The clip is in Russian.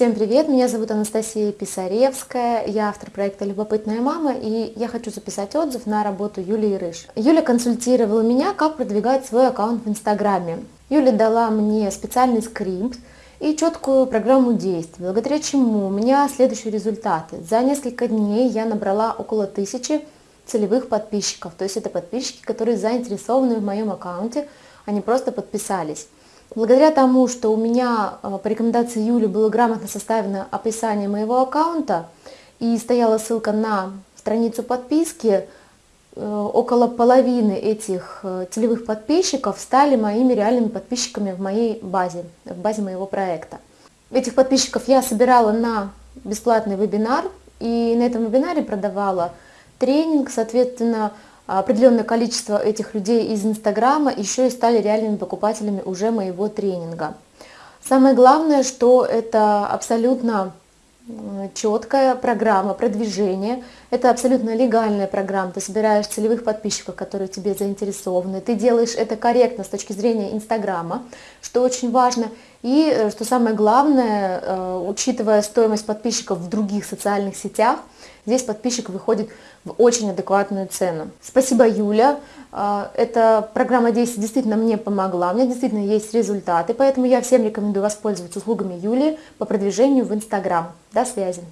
Всем привет, меня зовут Анастасия Писаревская, я автор проекта «Любопытная мама» и я хочу записать отзыв на работу Юлии Рыж. Юля консультировала меня, как продвигать свой аккаунт в Инстаграме. Юля дала мне специальный скрипт и четкую программу действий, благодаря чему у меня следующие результаты. За несколько дней я набрала около тысячи целевых подписчиков, то есть это подписчики, которые заинтересованы в моем аккаунте, они просто подписались. Благодаря тому, что у меня э, по рекомендации Юли было грамотно составлено описание моего аккаунта и стояла ссылка на страницу подписки, э, около половины этих э, целевых подписчиков стали моими реальными подписчиками в моей базе, в базе моего проекта. Этих подписчиков я собирала на бесплатный вебинар, и на этом вебинаре продавала тренинг, соответственно, определенное количество этих людей из Инстаграма еще и стали реальными покупателями уже моего тренинга. Самое главное, что это абсолютно четкая программа продвижения. Это абсолютно легальная программа. Ты собираешь целевых подписчиков, которые тебе заинтересованы. Ты делаешь это корректно с точки зрения Инстаграма, что очень важно. И, э, что самое главное, э, учитывая стоимость подписчиков в других социальных сетях, здесь подписчик выходит в очень адекватную цену. Спасибо, Юля. Э, эта программа действий действительно мне помогла, у меня действительно есть результаты, поэтому я всем рекомендую воспользоваться услугами Юли по продвижению в Инстаграм. До связи.